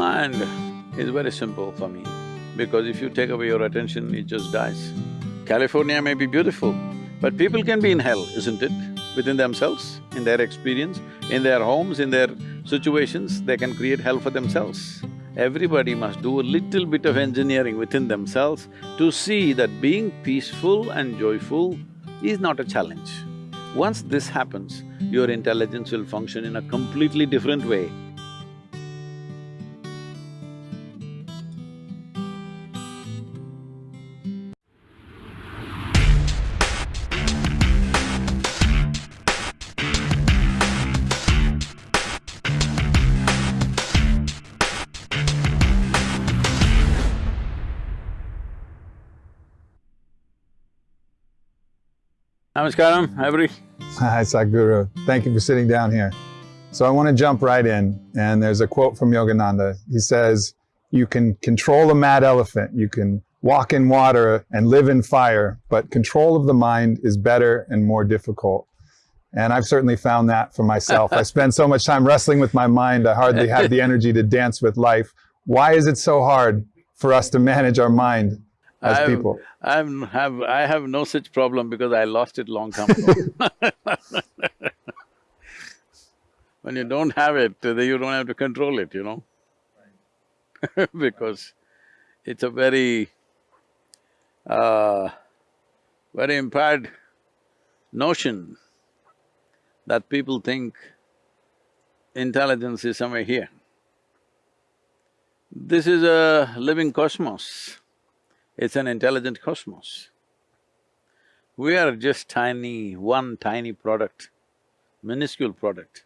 Mind is very simple for me, because if you take away your attention, it just dies. California may be beautiful, but people can be in hell, isn't it? Within themselves, in their experience, in their homes, in their situations, they can create hell for themselves. Everybody must do a little bit of engineering within themselves to see that being peaceful and joyful is not a challenge. Once this happens, your intelligence will function in a completely different way. Namaskaram, every. Hi, Sadhguru. Thank you for sitting down here. So I want to jump right in, and there's a quote from Yogananda. He says, you can control a mad elephant, you can walk in water and live in fire, but control of the mind is better and more difficult. And I've certainly found that for myself. I spend so much time wrestling with my mind, I hardly have the energy to dance with life. Why is it so hard for us to manage our mind as I've, people? I'm have… I have no such problem because I lost it long time ago When you don't have it, then you don't have to control it, you know because it's a very, uh, very impaired notion that people think intelligence is somewhere here. This is a living cosmos. It's an intelligent cosmos. We are just tiny, one tiny product, minuscule product.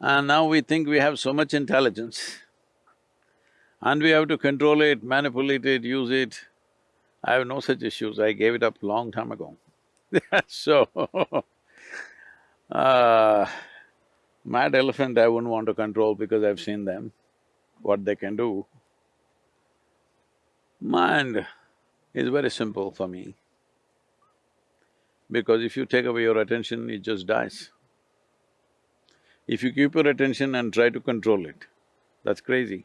And now we think we have so much intelligence and we have to control it, manipulate it, use it. I have no such issues, I gave it up long time ago. so, uh, mad elephant I wouldn't want to control because I've seen them, what they can do. Mind is very simple for me, because if you take away your attention, it just dies. If you keep your attention and try to control it, that's crazy.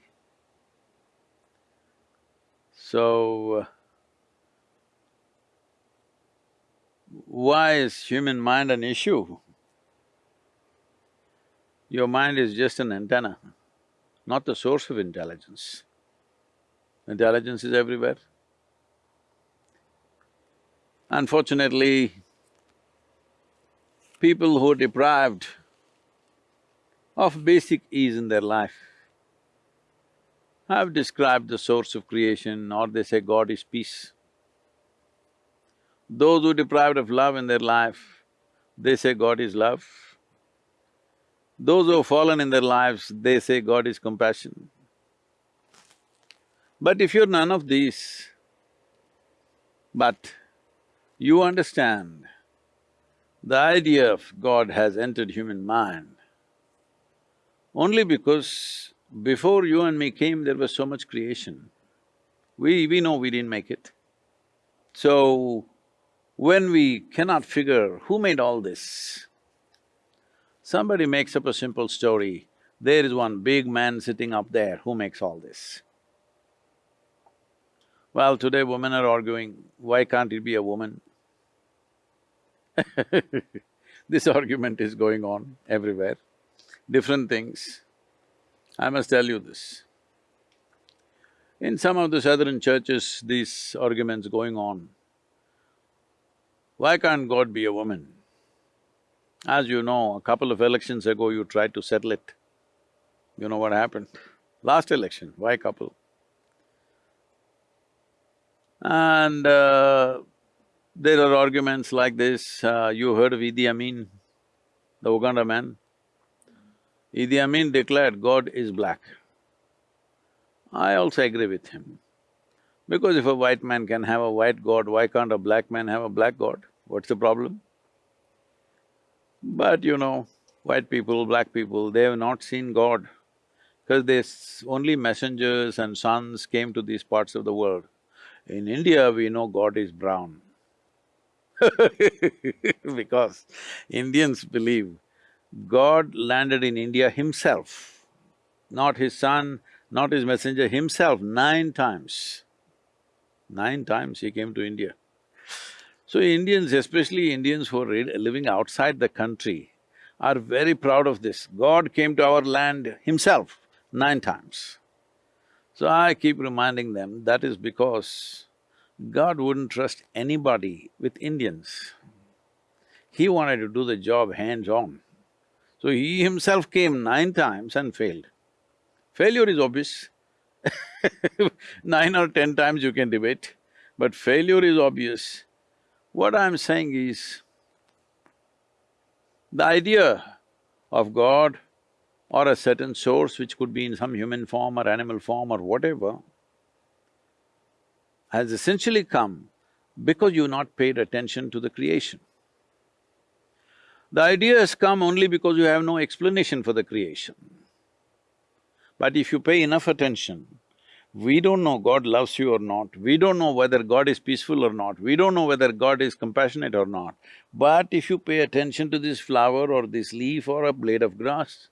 So, why is human mind an issue? Your mind is just an antenna, not the source of intelligence. Intelligence is everywhere. Unfortunately, people who are deprived of basic ease in their life have described the source of creation or they say God is peace. Those who are deprived of love in their life, they say God is love. Those who have fallen in their lives, they say God is compassion. But if you're none of these, but you understand the idea of God has entered human mind only because before you and me came, there was so much creation. We… we know we didn't make it. So, when we cannot figure who made all this, somebody makes up a simple story, there is one big man sitting up there who makes all this. Well, today women are arguing, why can't it be a woman? this argument is going on everywhere, different things. I must tell you this. In some of the southern churches, these arguments going on. Why can't God be a woman? As you know, a couple of elections ago you tried to settle it. You know what happened? Last election, why couple? And uh, there are arguments like this, uh, you heard of Idi Amin, the Uganda man? Idi Amin declared God is black. I also agree with him. Because if a white man can have a white god, why can't a black man have a black god? What's the problem? But you know, white people, black people, they have not seen God because they… only messengers and sons came to these parts of the world. In India, we know God is brown because Indians believe God landed in India himself not his son, not his messenger, himself nine times. Nine times he came to India. So Indians, especially Indians who are living outside the country, are very proud of this. God came to our land himself nine times. So I keep reminding them that is because God wouldn't trust anybody with Indians. He wanted to do the job hands-on. So he himself came nine times and failed. Failure is obvious Nine or ten times you can debate, but failure is obvious. What I'm saying is, the idea of God or a certain source which could be in some human form or animal form or whatever, has essentially come because you've not paid attention to the creation. The idea has come only because you have no explanation for the creation. But if you pay enough attention, we don't know God loves you or not, we don't know whether God is peaceful or not, we don't know whether God is compassionate or not. But if you pay attention to this flower or this leaf or a blade of grass,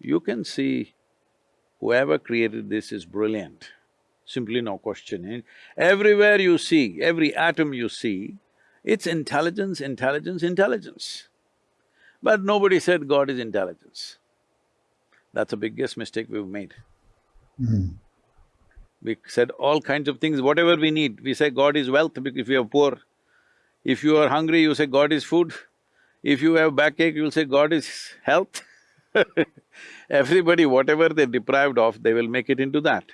you can see whoever created this is brilliant, simply no question. Everywhere you see, every atom you see, it's intelligence, intelligence, intelligence. But nobody said God is intelligence. That's the biggest mistake we've made. Mm. We said all kinds of things, whatever we need. We say God is wealth if you are poor. If you are hungry, you say God is food. If you have backache, you'll say God is health. Everybody, whatever they're deprived of, they will make it into that.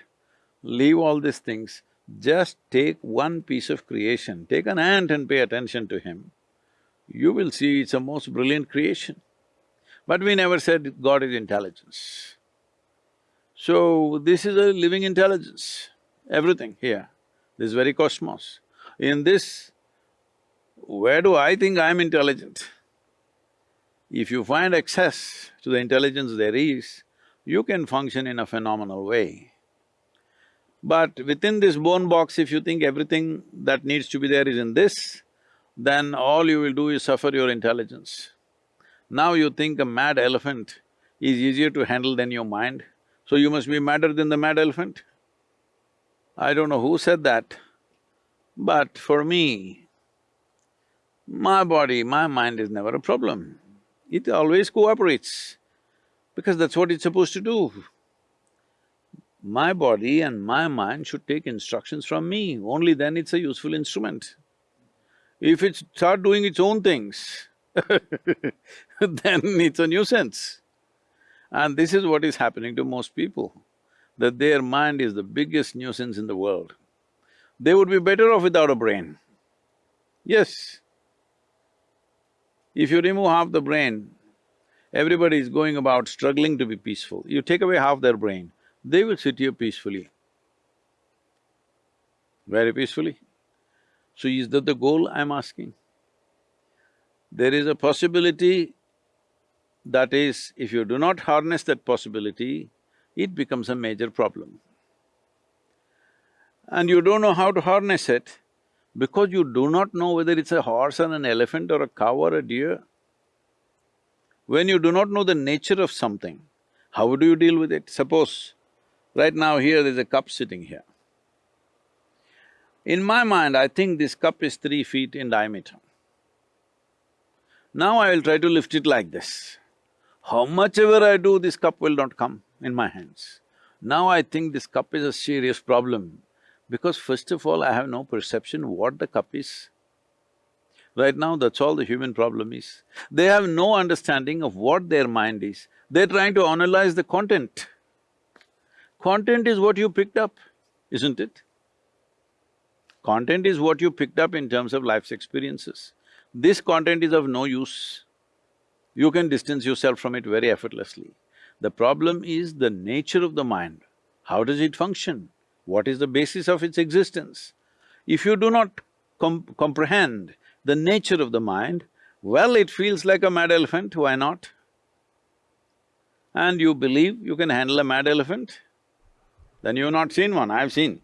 Leave all these things, just take one piece of creation, take an ant and pay attention to him. You will see it's a most brilliant creation. But we never said God is intelligence. So, this is a living intelligence, everything here, this very cosmos. In this, where do I think I'm intelligent? If you find access to the intelligence there is, you can function in a phenomenal way. But within this bone box, if you think everything that needs to be there is in this, then all you will do is suffer your intelligence. Now you think a mad elephant is easier to handle than your mind, so you must be madder than the mad elephant? I don't know who said that, but for me, my body, my mind is never a problem. It always cooperates, because that's what it's supposed to do. My body and my mind should take instructions from me, only then it's a useful instrument. If it start doing its own things, then it's a nuisance. And this is what is happening to most people, that their mind is the biggest nuisance in the world. They would be better off without a brain. Yes. If you remove half the brain, everybody is going about struggling to be peaceful. You take away half their brain, they will sit here peacefully. Very peacefully. So is that the goal I'm asking? There is a possibility that is, if you do not harness that possibility, it becomes a major problem. And you don't know how to harness it because you do not know whether it's a horse or an elephant or a cow or a deer. When you do not know the nature of something, how do you deal with it? Suppose, right now here there's a cup sitting here. In my mind, I think this cup is three feet in diameter. Now I will try to lift it like this. How much ever I do, this cup will not come in my hands. Now I think this cup is a serious problem because first of all, I have no perception what the cup is. Right now, that's all the human problem is. They have no understanding of what their mind is. They're trying to analyze the content. Content is what you picked up, isn't it? Content is what you picked up in terms of life's experiences. This content is of no use you can distance yourself from it very effortlessly. The problem is the nature of the mind. How does it function? What is the basis of its existence? If you do not com comprehend the nature of the mind, well, it feels like a mad elephant, why not? And you believe you can handle a mad elephant? Then you've not seen one, I've seen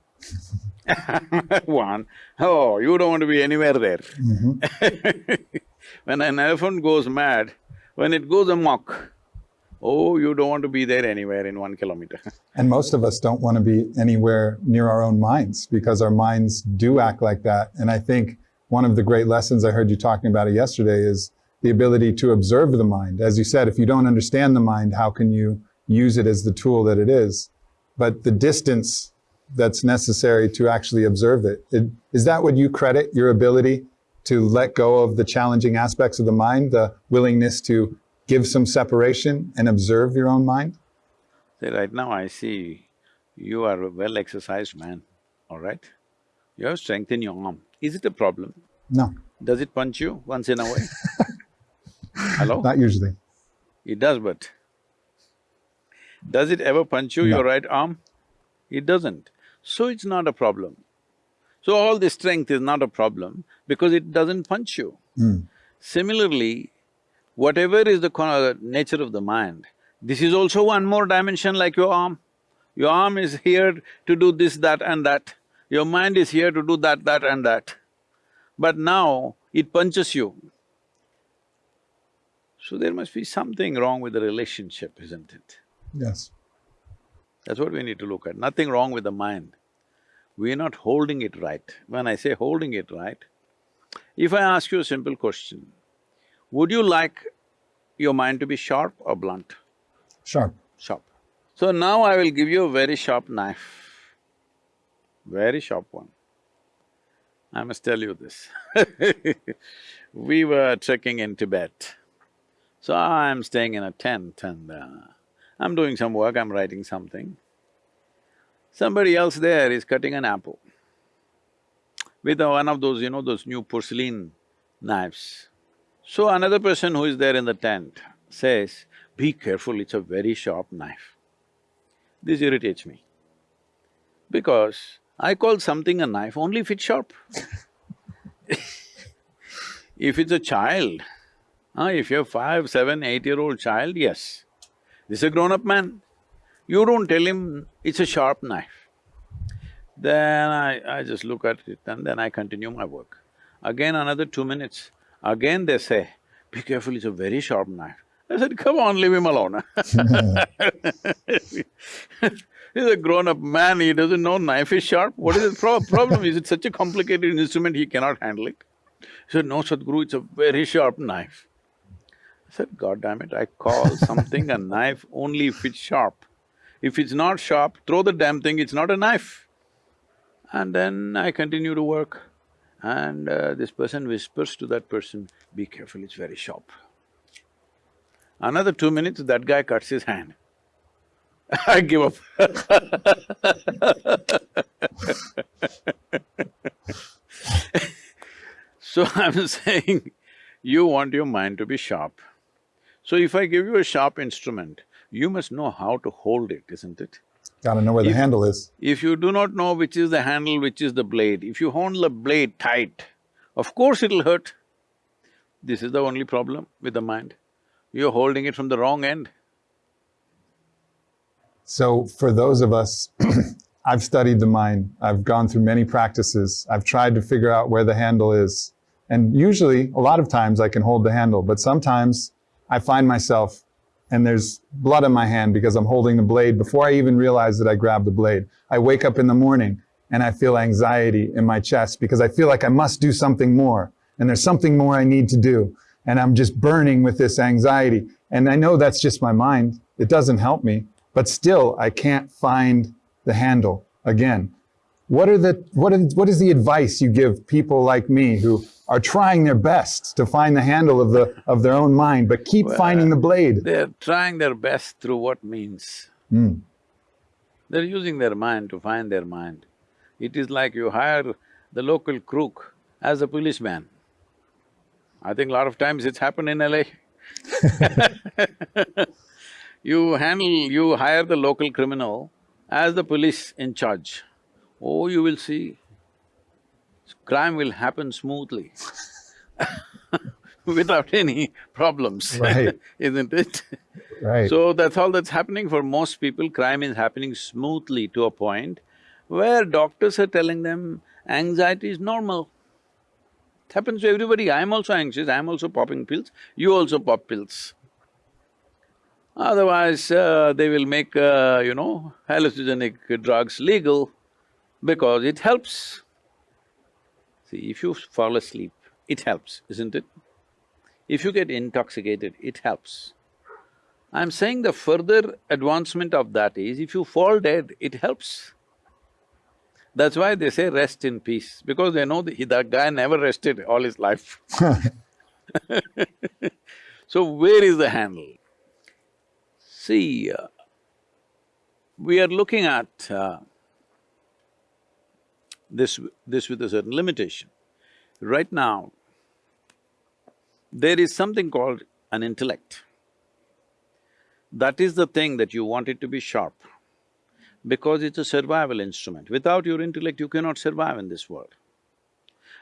one. Oh, you don't want to be anywhere there. Mm -hmm. when an elephant goes mad, when it goes amok, Oh, you don't want to be there anywhere in one kilometer. And most of us don't want to be anywhere near our own minds because our minds do act like that. And I think one of the great lessons I heard you talking about it yesterday is the ability to observe the mind. As you said, if you don't understand the mind, how can you use it as the tool that it is? But the distance that's necessary to actually observe it, it is that what you credit your ability to let go of the challenging aspects of the mind, the willingness to give some separation and observe your own mind? Say, right now I see you are a well-exercised man, all right? You have strength in your arm. Is it a problem? No, Does it punch you once in a while? Hello? not usually. It does, but does it ever punch you, No. your right arm? It doesn't. So it's not a problem. So all this strength is not a problem because it doesn't punch you. Mm. Similarly, whatever is the nature of the mind, this is also one more dimension like your arm. Your arm is here to do this, that and that. Your mind is here to do that, that and that. But now it punches you. So there must be something wrong with the relationship, isn't it? Yes. That's what we need to look at, nothing wrong with the mind. We are not holding it right. When I say holding it right, if I ask you a simple question, would you like your mind to be sharp or blunt? Sharp. Sharp. So now I will give you a very sharp knife, very sharp one. I must tell you this We were trekking in Tibet. So I'm staying in a tent and uh, I'm doing some work, I'm writing something. Somebody else there is cutting an apple with a- one of those, you know, those new porcelain knives. So another person who is there in the tent says, be careful, it's a very sharp knife. This irritates me. Because I call something a knife only if it's sharp. if it's a child, ah, if you're five, seven, eight-year-old child, yes. This is a grown-up man. You don't tell him it's a sharp knife. Then I… I just look at it and then I continue my work. Again another two minutes, again they say, be careful, it's a very sharp knife. I said, come on, leave him alone He's a grown-up man, he doesn't know knife is sharp. What is the pro- problem? Is it such a complicated instrument he cannot handle it? He said, no, Sadhguru, it's a very sharp knife. I said, God damn it, I call something a knife only if it's sharp. If it's not sharp, throw the damn thing, it's not a knife. And then I continue to work. And uh, this person whispers to that person, be careful, it's very sharp. Another two minutes, that guy cuts his hand. I give up So I'm saying, you want your mind to be sharp. So if I give you a sharp instrument, you must know how to hold it, isn't it? Gotta know where the handle is. If you do not know which is the handle, which is the blade, if you hold the blade tight, of course it'll hurt. This is the only problem with the mind. You're holding it from the wrong end. So for those of us, I've studied the mind. I've gone through many practices. I've tried to figure out where the handle is. And usually, a lot of times I can hold the handle, but sometimes I find myself and there's blood on my hand because I'm holding the blade before I even realize that I grabbed the blade. I wake up in the morning and I feel anxiety in my chest because I feel like I must do something more and there's something more I need to do. And I'm just burning with this anxiety. And I know that's just my mind. It doesn't help me, but still I can't find the handle again. What are the what is what is the advice you give people like me who are trying their best to find the handle of the of their own mind, but keep Well, finding the blade? They're trying their best through what means? Mm. They're using their mind to find their mind. It is like you hire the local crook as a policeman. I think a lot of times it's happened in LA. You handle… you hire the local criminal as the police in charge. Oh, you will see, crime will happen smoothly without any problems, Right. isn't it? Right. So that's all that's happening for most people, crime is happening smoothly to a point where doctors are telling them anxiety is normal. It happens to everybody, I'm also anxious, I'm also popping pills, you also pop pills. Otherwise, uh, they will make, uh, you know, hallucinogenic drugs legal because it helps. See, if you fall asleep, it helps, isn't it? If you get intoxicated, it helps. I'm saying the further advancement of that is, if you fall dead, it helps. That's why they say rest in peace, because they know that, that guy never rested all his life So where is the handle? See, uh, we are looking at uh, this… this with a certain limitation. Right now, there is something called an intellect. That is the thing that you want it to be sharp, because it's a survival instrument. Without your intellect, you cannot survive in this world.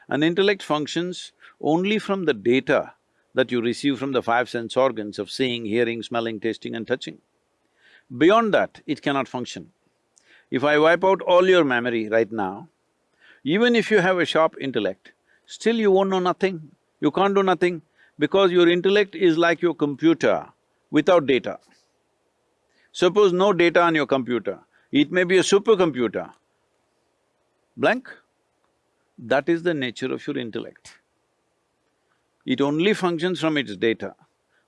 An intellect functions only from the data that you receive from the five sense organs of seeing, hearing, smelling, tasting and touching. Beyond that, it cannot function. If I wipe out all your memory right now, even if you have a sharp intellect, still you won't know nothing. You can't do nothing because your intellect is like your computer without data. Suppose no data on your computer, it may be a supercomputer, blank. That is the nature of your intellect. It only functions from its data,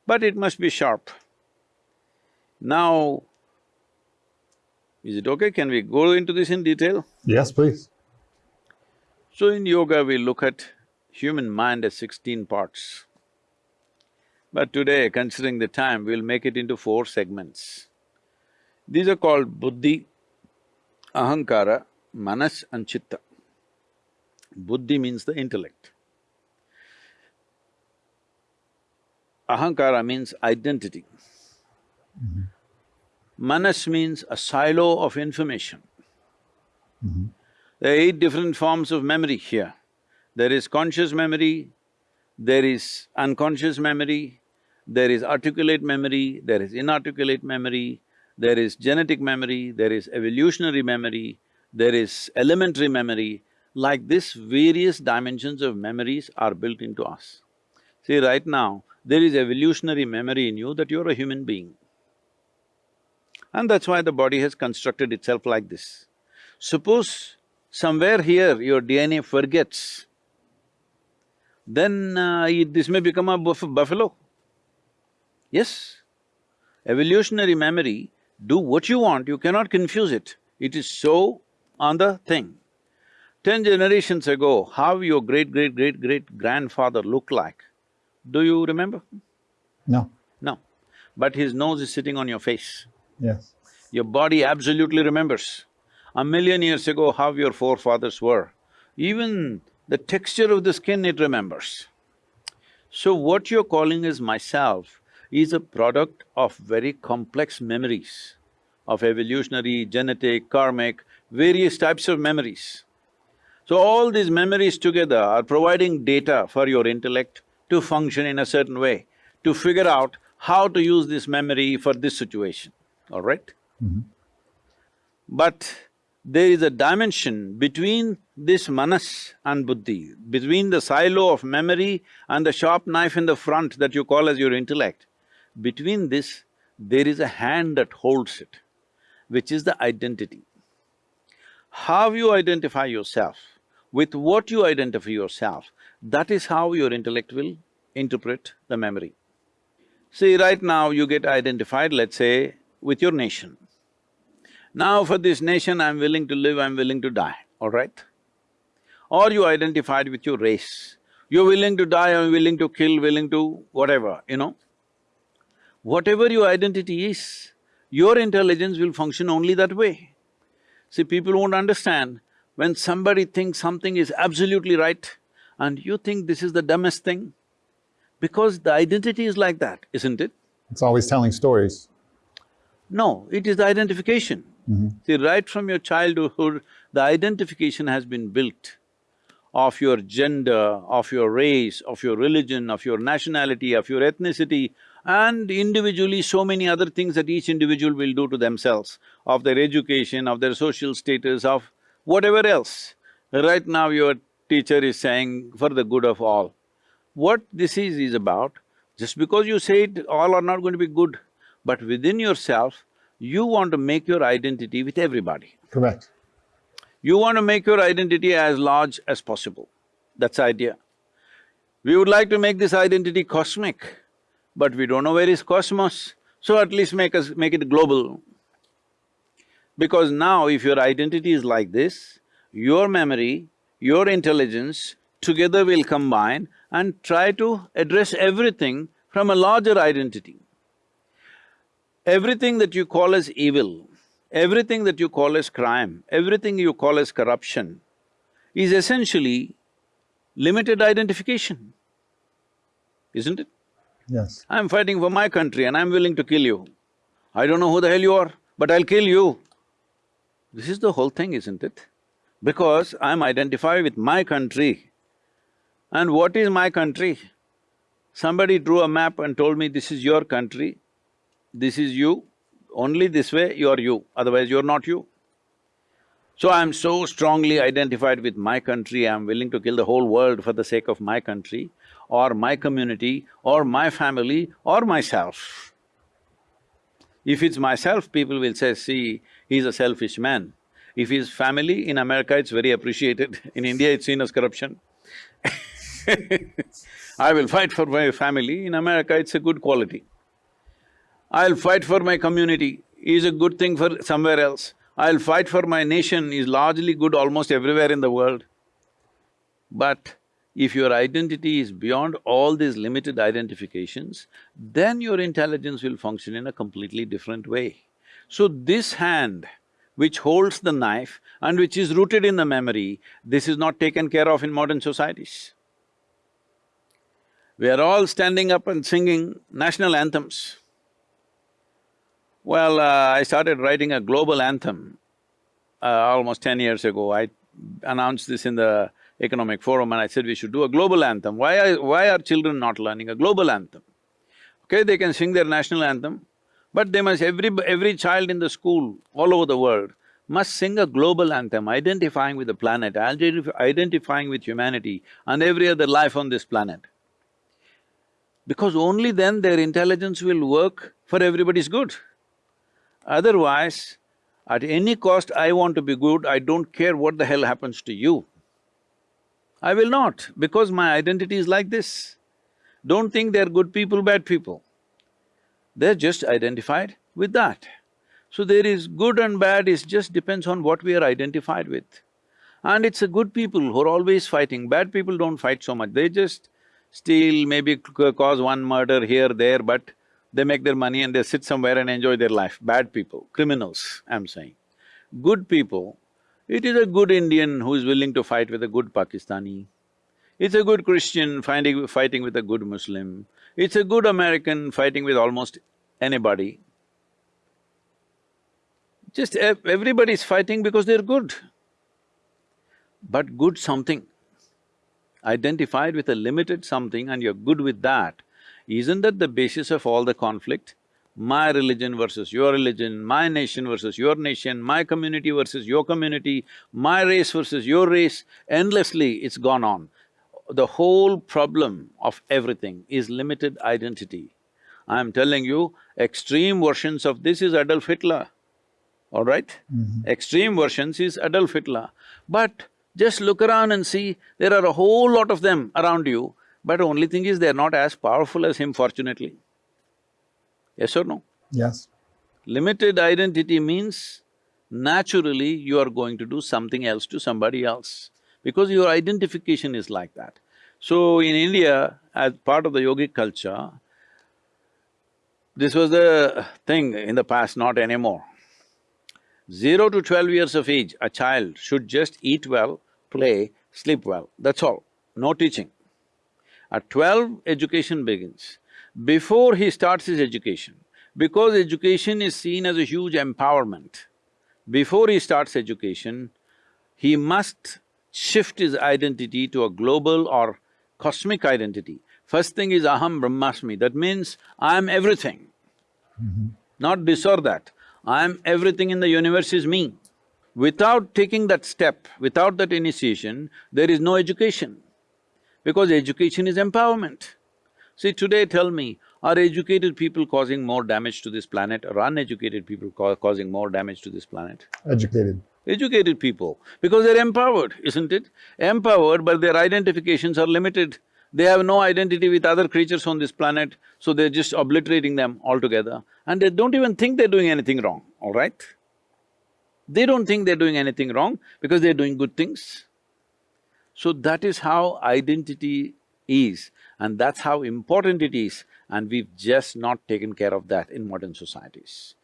but it must be sharp. Now, is it okay? Can we go into this in detail? Yes, please. So in yoga, we look at human mind as sixteen parts. But today, considering the time, we'll make it into four segments. These are called buddhi, ahankara, manas and chitta. Buddhi means the intellect. Ahankara means identity. Mm-hmm. Manas means a silo of information. Mm-hmm. There are eight different forms of memory here. There is conscious memory, there is unconscious memory, there is articulate memory, there is inarticulate memory, there is genetic memory, there is evolutionary memory, there is elementary memory. Like this, various dimensions of memories are built into us. See, right now, there is evolutionary memory in you that you're a human being. And that's why the body has constructed itself like this. Suppose somewhere here your DNA forgets, then uh, it, this may become a buff buffalo. Yes, evolutionary memory, do what you want, you cannot confuse it. It is so on the thing. Ten generations ago, how your great-great-great-great-grandfather looked like, do you remember? No. No. But his nose is sitting on your face. Yes. Your body absolutely remembers. A million years ago, how your forefathers were. Even the texture of the skin it remembers. So what you're calling as myself is a product of very complex memories of evolutionary, genetic, karmic, various types of memories. So all these memories together are providing data for your intellect to function in a certain way, to figure out how to use this memory for this situation, all right? Mm-hmm. But there is a dimension between this manas and buddhi, between the silo of memory and the sharp knife in the front that you call as your intellect. Between this, there is a hand that holds it, which is the identity. How you identify yourself, with what you identify yourself, that is how your intellect will interpret the memory. See, right now you get identified, let's say, with your nation. Now for this nation, I'm willing to live, I'm willing to die, all right? Or you identified with your race. You're willing to die, I'm willing to kill, willing to whatever, you know? Whatever your identity is, your intelligence will function only that way. See, people won't understand when somebody thinks something is absolutely right, and you think this is the dumbest thing? Because the identity is like that, isn't it? It's always telling stories. No, it is the identification. Mm-hmm. See, right from your childhood, the identification has been built of your gender, of your race, of your religion, of your nationality, of your ethnicity, and individually so many other things that each individual will do to themselves, of their education, of their social status, of whatever else. Right now your teacher is saying for the good of all. What this is is about, just because you say it, all are not going to be good. but within yourself, you want to make your identity with everybody. Correct. You want to make your identity as large as possible. That's the idea. We would like to make this identity cosmic, but we don't know where is cosmos, so at least make us… make it global. Because now if your identity is like this, your memory, your intelligence together will combine and try to address everything from a larger identity. Everything that you call as evil, everything that you call as crime, everything you call as corruption is essentially limited identification, isn't it? Yes. I'm fighting for my country and I'm willing to kill you. I don't know who the hell you are, but I'll kill you. This is the whole thing, isn't it? Because I'm identified with my country. And what is my country? Somebody drew a map and told me, this is your country, this is you, only this way you're you, otherwise you're not you. So I'm so strongly identified with my country, I'm willing to kill the whole world for the sake of my country, or my community, or my family, or myself. If it's myself, people will say, see, he's a selfish man. If he's family, in America it's very appreciated, in India it's seen as corruption. I will fight for my family, in America it's a good quality. I'll fight for my community, is a good thing for somewhere else. I'll fight for my nation is largely good almost everywhere in the world. But if your identity is beyond all these limited identifications, then your intelligence will function in a completely different way. So this hand which holds the knife and which is rooted in the memory, this is not taken care of in modern societies. We are all standing up and singing national anthems. Well, uh, I started writing a global anthem uh, almost ten years ago. I announced this in the economic forum and I said we should do a global anthem. Why are… why are children not learning a global anthem? Okay, they can sing their national anthem, but they must… every… every child in the school all over the world must sing a global anthem identifying with the planet, identifying with humanity and every other life on this planet because only then their intelligence will work for everybody's good. Otherwise, at any cost I want to be good, I don't care what the hell happens to you. I will not, because my identity is like this. Don't think they're good people, bad people. They're just identified with that. So there is good and bad, it just depends on what we are identified with. And it's a good people who are always fighting, bad people don't fight so much, they just steal, maybe cause one murder here, there, but they make their money and they sit somewhere and enjoy their life. Bad people, criminals, I'm saying. Good people, it is a good Indian who is willing to fight with a good Pakistani. It's a good Christian finding, fighting with a good Muslim. It's a good American fighting with almost anybody. Just everybody's fighting because they're good. But good something identified with a limited something and you're good with that, isn't that the basis of all the conflict? My religion versus your religion, my nation versus your nation, my community versus your community, my race versus your race, endlessly it's gone on. The whole problem of everything is limited identity. I'm telling you, extreme versions of this is Adolf Hitler, all right? Mm -hmm. Extreme versions is Adolf Hitler. But just look around and see, there are a whole lot of them around you, but only thing is they're not as powerful as him fortunately. Yes or no? Yes. Limited identity means naturally you are going to do something else to somebody else because your identification is like that. So in India, as part of the yogic culture, this was the thing in the past, not anymore. Zero to twelve years of age, a child should just eat well, play, sleep well, that's all, no teaching. At twelve, education begins. Before he starts his education, because education is seen as a huge empowerment, before he starts education, he must shift his identity to a global or cosmic identity. First thing is aham brahmasmi, that means I am everything. Mm -hmm. Not this or that. I am everything in the universe is me. Without taking that step, without that initiation, there is no education, because education is empowerment. See, today tell me, Are educated people causing more damage to this planet or uneducated people ca causing more damage to this planet? Educated. Educated people, because they're empowered, isn't it? Empowered, but their identifications are limited. They have no identity with other creatures on this planet, so they're just obliterating them altogether. And they don't even think they're doing anything wrong, all right? They don't think they're doing anything wrong because they're doing good things. So that is how identity is and that's how important it is and we've just not taken care of that in modern societies.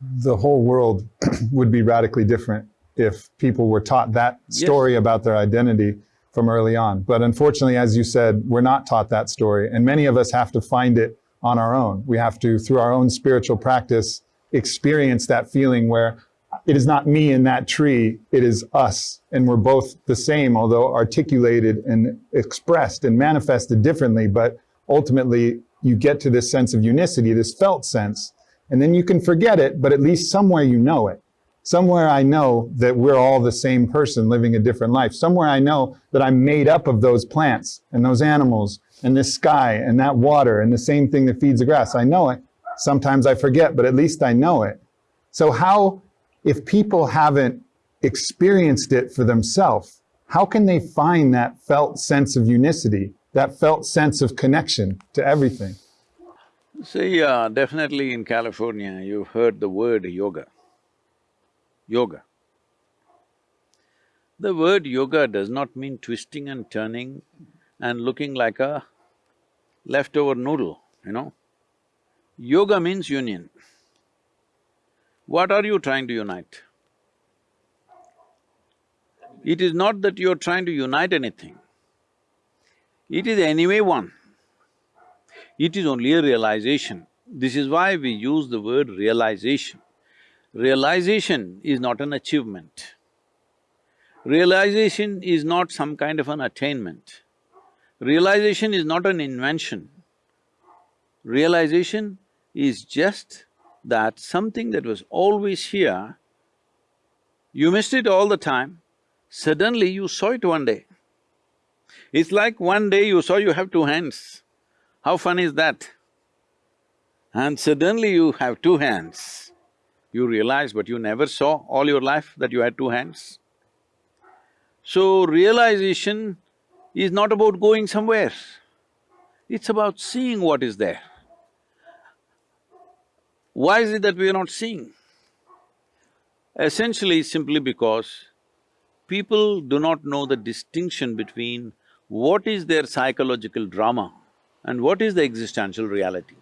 The whole world would be radically different if people were taught that story yes. about their identity from early on. But unfortunately, as you said, we're not taught that story. And many of us have to find it on our own. We have to, through our own spiritual practice, experience that feeling where it is not me in that tree, it is us. And we're both the same, although articulated and expressed and manifested differently. But ultimately, you get to this sense of unicity, this felt sense. And then you can forget it, but at least somewhere you know it. Somewhere I know that we're all the same person living a different life. Somewhere I know that I'm made up of those plants and those animals and this sky and that water and the same thing that feeds the grass. I know it. Sometimes I forget, but at least I know it. So how if people haven't experienced it for themselves, how can they find that felt sense of unicity, that felt sense of connection to everything? See, uh, definitely in California, you've heard the word yoga. Yoga. The word yoga does not mean twisting and turning and looking like a leftover noodle, you know. Yoga means union. What are you trying to unite? It is not that you're trying to unite anything. It is anyway one. It is only a realization. This is why we use the word realization. Realization is not an achievement. Realization is not some kind of an attainment. Realization is not an invention. Realization is just that something that was always here, you missed it all the time, suddenly you saw it one day. It's like one day you saw you have two hands. How fun is that? And suddenly you have two hands. You realize, but you never saw all your life that you had two hands. So, realization is not about going somewhere, it's about seeing what is there. Why is it that we are not seeing? Essentially simply because people do not know the distinction between what is their psychological drama and what is the existential reality.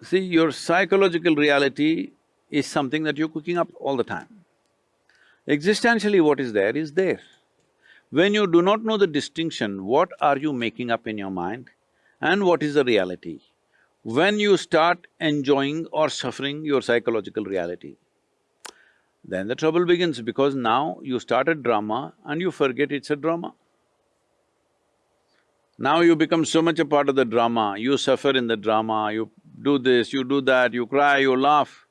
See, your psychological reality is something that you're cooking up all the time. Existentially what is there is there. When you do not know the distinction, what are you making up in your mind and what is the reality? When you start enjoying or suffering your psychological reality, then the trouble begins because now you start a drama and you forget it's a drama. Now you become so much a part of the drama, you suffer in the drama, you do this, you do that, you cry, you laugh.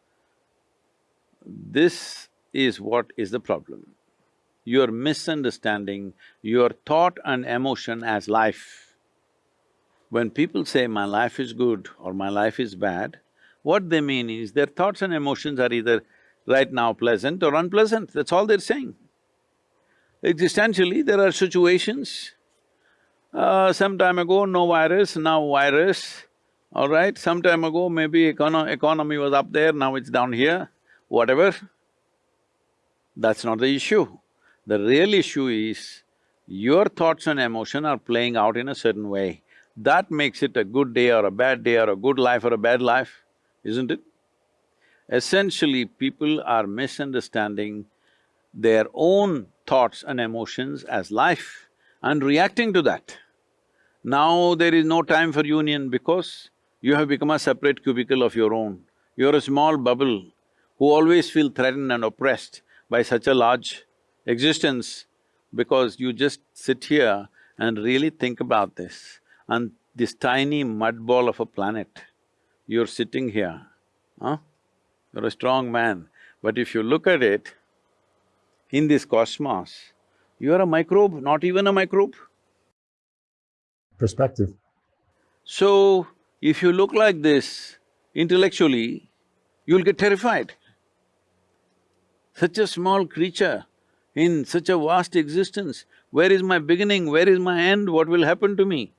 This is what is the problem. You're misunderstanding your thought and emotion as life. When people say, my life is good or my life is bad, what they mean is their thoughts and emotions are either right now pleasant or unpleasant, that's all they're saying. Existentially, there are situations, uh, some time ago no virus, now virus, all right? Some time ago maybe econo economy was up there, now it's down here, whatever. That's not the issue. The real issue is your thoughts and emotion are playing out in a certain way that makes it a good day or a bad day or a good life or a bad life, isn't it? Essentially, people are misunderstanding their own thoughts and emotions as life and reacting to that. Now there is no time for union because you have become a separate cubicle of your own. You're a small bubble who always feel threatened and oppressed by such a large existence because you just sit here and really think about this and this tiny mud ball of a planet, you're sitting here, huh? You're a strong man, but if you look at it, in this cosmos, you're a microbe, not even a microbe. Perspective. So, If you look like this intellectually, you'll get terrified. Such a small creature in such a vast existence, where is my beginning, where is my end, what will happen to me?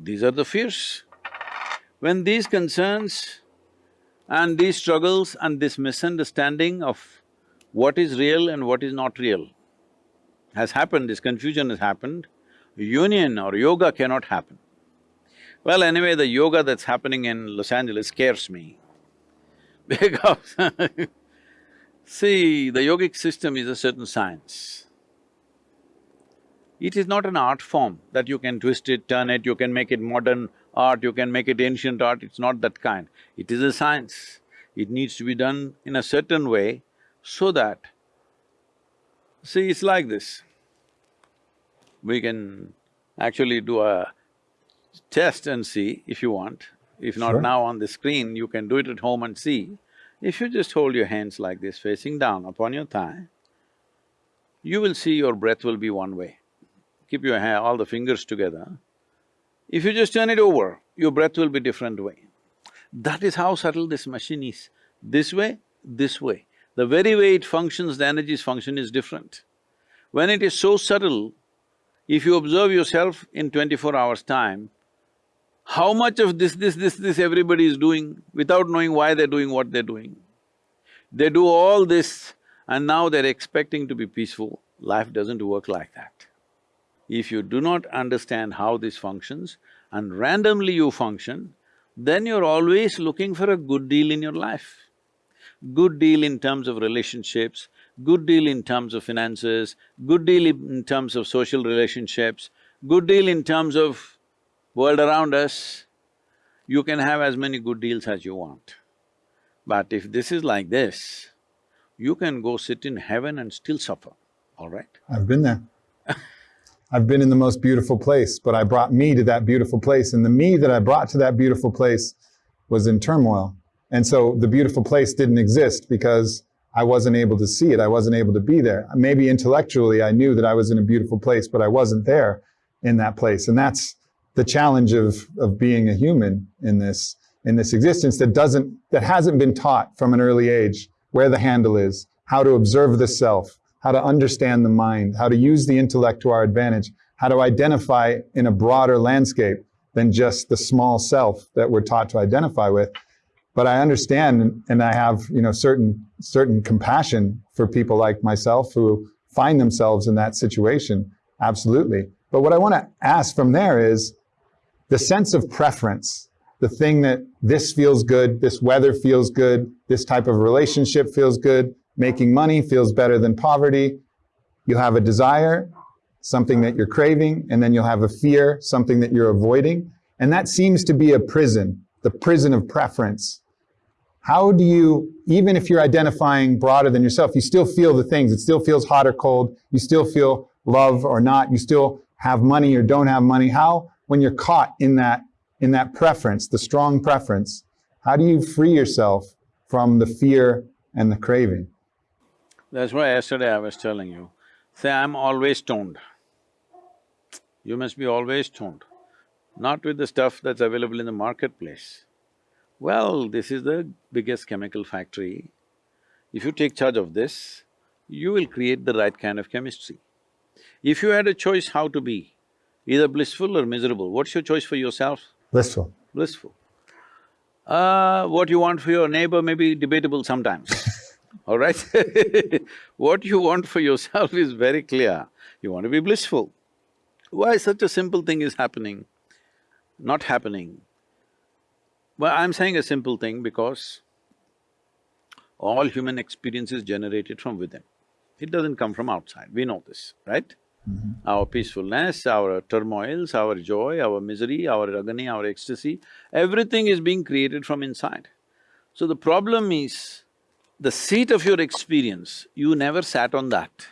These are the fears. When these concerns and these struggles and this misunderstanding of what is real and what is not real has happened, this confusion has happened, union or yoga cannot happen. Well, anyway, the yoga that's happening in Los Angeles scares me because see, the yogic system is a certain science. It is not an art form that you can twist it, turn it, you can make it modern art, you can make it ancient art, it's not that kind. It is a science. It needs to be done in a certain way so that… See, it's like this. We can actually do a test and see if you want. If not Sure. now on the screen, you can do it at home and see. If you just hold your hands like this, facing down upon your thigh, you will see your breath will be one way. Keep your hand, all the fingers together. If you just turn it over, your breath will be different way. That is how subtle this machine is. This way, this way. The very way it functions, the energies function is different. When it is so subtle, if you observe yourself in twenty-four hours' time, how much of this, this, this, this everybody is doing without knowing why they're doing what they're doing. They do all this and now they're expecting to be peaceful. Life doesn't work like that. If you do not understand how this functions and randomly you function, then you're always looking for a good deal in your life. Good deal in terms of relationships, good deal in terms of finances, good deal in terms of social relationships, good deal in terms of world around us, you can have as many good deals as you want. But if this is like this, you can go sit in heaven and still suffer, all right? I've been there. I've been in the most beautiful place, but I brought me to that beautiful place, and the me that I brought to that beautiful place was in turmoil. And so the beautiful place didn't exist because I wasn't able to see it, I wasn't able to be there. Maybe intellectually I knew that I was in a beautiful place, but I wasn't there in that place. And that's the challenge of, of being a human in this, in this existence that doesn't, that hasn't been taught from an early age where the handle is, how to observe the self, how to understand the mind, how to use the intellect to our advantage, how to identify in a broader landscape than just the small self that we're taught to identify with. But I understand and I have, you know, certain certain compassion for people like myself who find themselves in that situation. Absolutely. But what I want to ask from there is the sense of preference, the thing that this feels good, this weather feels good, this type of relationship feels good, making money feels better than poverty. You have a desire, something that you're craving, and then you'll have a fear, something that you're avoiding. And that seems to be a prison, the prison of preference. How do you, even if you're identifying broader than yourself, you still feel the things, it still feels hot or cold, you still feel love or not, you still have money or don't have money. How, when you're caught in that, in that preference, the strong preference, how do you free yourself from the fear and the craving? That's why yesterday I was telling you, say, I'm always stoned. You must be always stoned, not with the stuff that's available in the marketplace. Well, this is the biggest chemical factory. If you take charge of this, you will create the right kind of chemistry. If you had a choice how to be, either blissful or miserable, what's your choice for yourself? Blissful. Blissful. Uh, what you want for your neighbor may be debatable sometimes, all right? what you want for yourself is very clear. You want to be blissful. Why such a simple thing is happening, not happening? Well, I'm saying a simple thing because all human experience is generated from within. It doesn't come from outside, we know this, right? Mm-hmm. Our peacefulness, our turmoils, our joy, our misery, our agony, our ecstasy, everything is being created from inside. So the problem is, the seat of your experience, you never sat on that.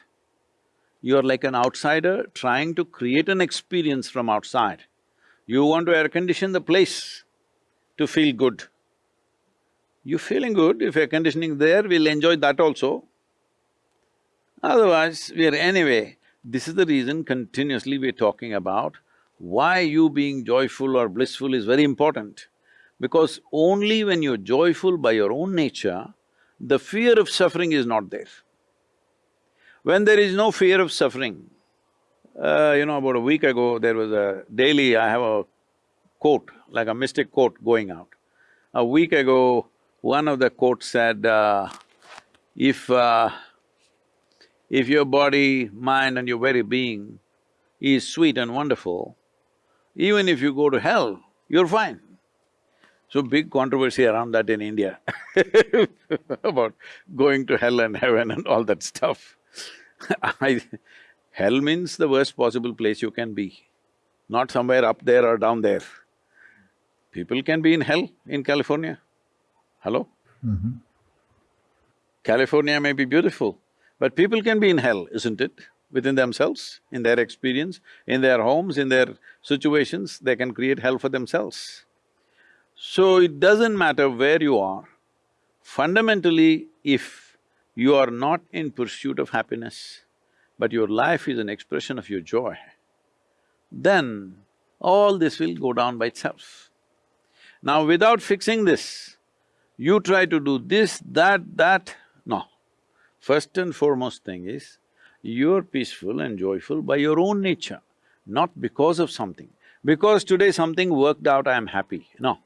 You're like an outsider trying to create an experience from outside. You want to air condition the place to feel good. You're feeling good, if air conditioning there, we'll enjoy that also. Otherwise, we are anyway, this is the reason continuously we're talking about Why you being joyful or blissful is very important. Because only when you're joyful by your own nature, the fear of suffering is not there. When there is no fear of suffering, uh, you know, about a week ago, there was a daily, I have a quote, like a mystic quote going out. A week ago, one of the quotes said, uh, if… Uh, if your body, mind and your very being is sweet and wonderful, even if you go to hell, you're fine. So big controversy around that in India about going to hell and heaven and all that stuff. I… hell means the worst possible place you can be, not somewhere up there or down there. People can be in hell in California. Hello? Mhm. California may be beautiful, but people can be in hell, isn't it? Within themselves, in their experience, in their homes, in their situations, they can create hell for themselves. So it doesn't matter where you are, fundamentally if you are not in pursuit of happiness, but your life is an expression of your joy, then all this will go down by itself. Now without fixing this, you try to do this, that, that, no. First and foremost thing is, you're peaceful and joyful by your own nature, not because of something. Because today something worked out, I am happy, no.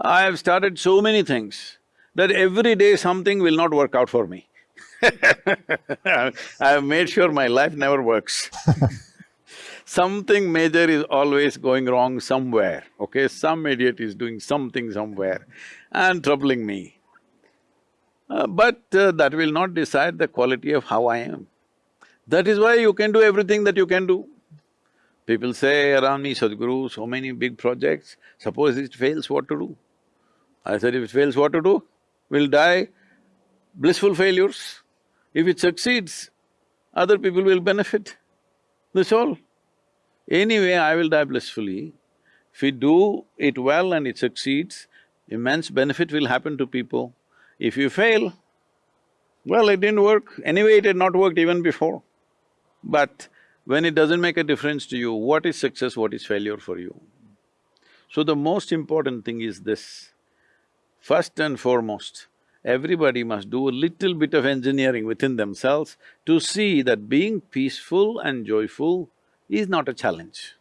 I have started so many things that every day something will not work out for me. I have made sure my life never works Something major is always going wrong somewhere, okay? Some idiot is doing something somewhere and troubling me. Uh, but uh, that will not decide the quality of how I am. That is why you can do everything that you can do. People say around me, Sadhguru, so many big projects, suppose it fails, what to do? I said, if it fails, what to do? We'll die blissful failures. If it succeeds, other people will benefit. That's all. Anyway, I will die blissfully. If we do it well and it succeeds, immense benefit will happen to people. If you fail, well, it didn't work. Anyway, it had not worked even before. But when it doesn't make a difference to you, what is success, what is failure for you? So the most important thing is this. First and foremost, everybody must do a little bit of engineering within themselves to see that being peaceful and joyful is not a challenge.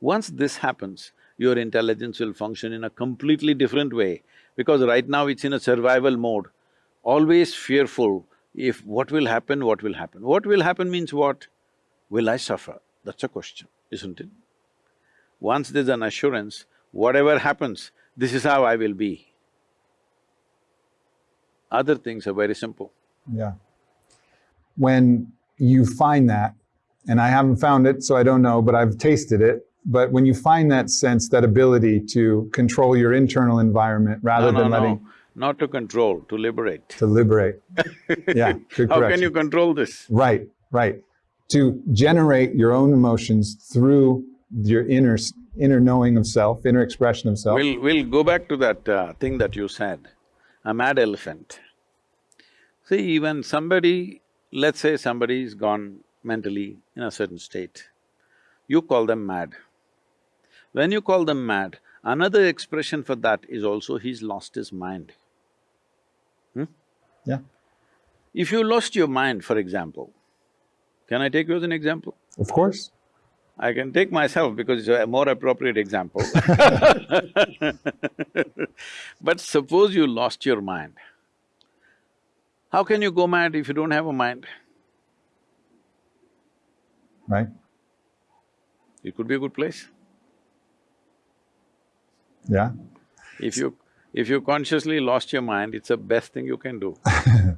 Once this happens, your intelligence will function in a completely different way because right now it's in a survival mode, always fearful if what will happen, what will happen. What will happen means what? Will I suffer? That's a question, isn't it? Once there's an assurance, whatever happens, this is how I will be. Other things are very simple. Yeah. When you find that, and I haven't found it, so I don't know, but I've tasted it. But when you find that sense, that ability to control your internal environment rather No, no, than no, letting not to control, to liberate. to liberate. yeah, good How can you control this? Right, right. To generate your own emotions through your inner inner knowing of self, inner expression of self. We'll… we'll go back to that uh, thing that you said, a mad elephant. See, even somebody, let's say somebody's gone mentally in a certain state, you call them mad. When you call them mad, another expression for that is also he's lost his mind. Hmm? Yeah. If you lost your mind, for example, can I take you as an example? Of course. I can take myself because it's a more appropriate example But suppose you lost your mind, how can you go mad if you don't have a mind? Right? It could be a good place. Yeah. If you… if you consciously lost your mind, it's the best thing you can do.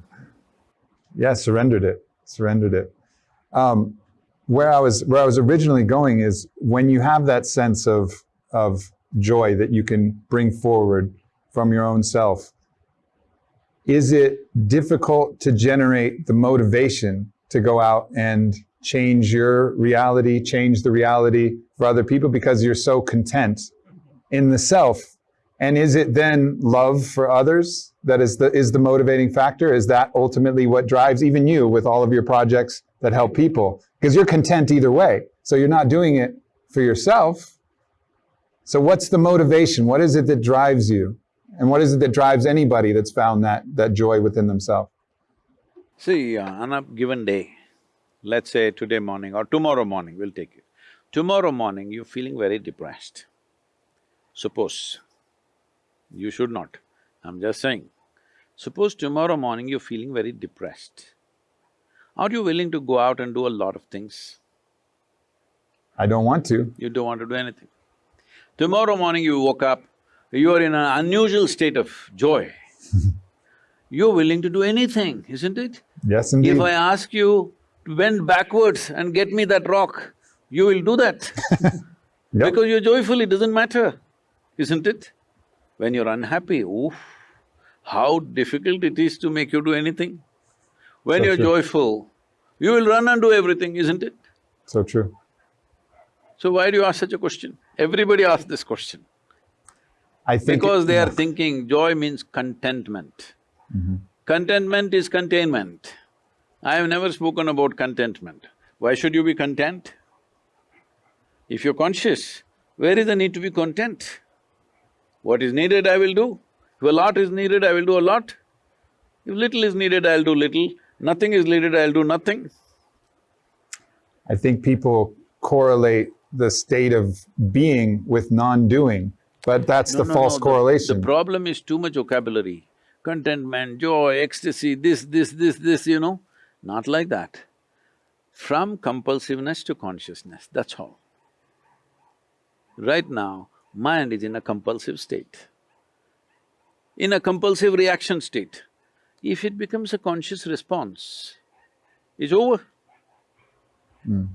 Yeah, surrendered it, surrendered it. Um, where I was, where I was originally going is when you have that sense of, of joy that you can bring forward from your own self, is it difficult to generate the motivation to go out and change your reality, change the reality for other people because you're so content in the self? And is it then love for others that is the, is the motivating factor? Is that ultimately what drives even you with all of your projects that help people? Because you're content either way. So you're not doing it for yourself. So what's the motivation? What is it that drives you? And what is it that drives anybody that's found that, that joy within themselves? See, uh, on a given day, let's say today morning or tomorrow morning, we'll take it. Tomorrow morning, you're feeling very depressed. Suppose, you should not, I'm just saying. Suppose tomorrow morning you're feeling very depressed. Are you willing to go out and do a lot of things? I don't want to. You don't want to do anything. Tomorrow morning you woke up, you are in an unusual state of joy. You're willing to do anything, isn't it? Yes, indeed. If I ask you to bend backwards and get me that rock, you will do that. Yep. Because you're joyful, it doesn't matter, isn't it? When you're unhappy, oof, how difficult it is to make you do anything. When So you're true. joyful, you will run and do everything, isn't it? So true. So why do you ask such a question? Everybody asks this question. I think Because they are thinking joy means contentment. Mm-hmm. Contentment is containment. I have never spoken about contentment. Why should you be content? If you're conscious, where is the need to be content? What is needed, I will do. If a lot is needed, I will do a lot. If little is needed, I'll do little. Nothing is needed, I'll do nothing. I think people correlate the state of being with non-doing, but that's No, the no, false no, the- correlation. The problem is too much vocabulary. Contentment, joy, ecstasy, this, this, this, this, you know. Not like that. From compulsiveness to consciousness, that's all. Right now, mind is in a compulsive state. In a compulsive reaction state, if it becomes a conscious response, it's over. Mm.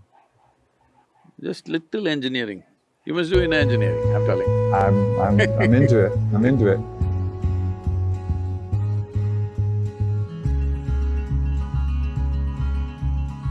Just little engineering. You must do in engineering, I'm telling. I'm, I'm, I'm into it. I'm into it.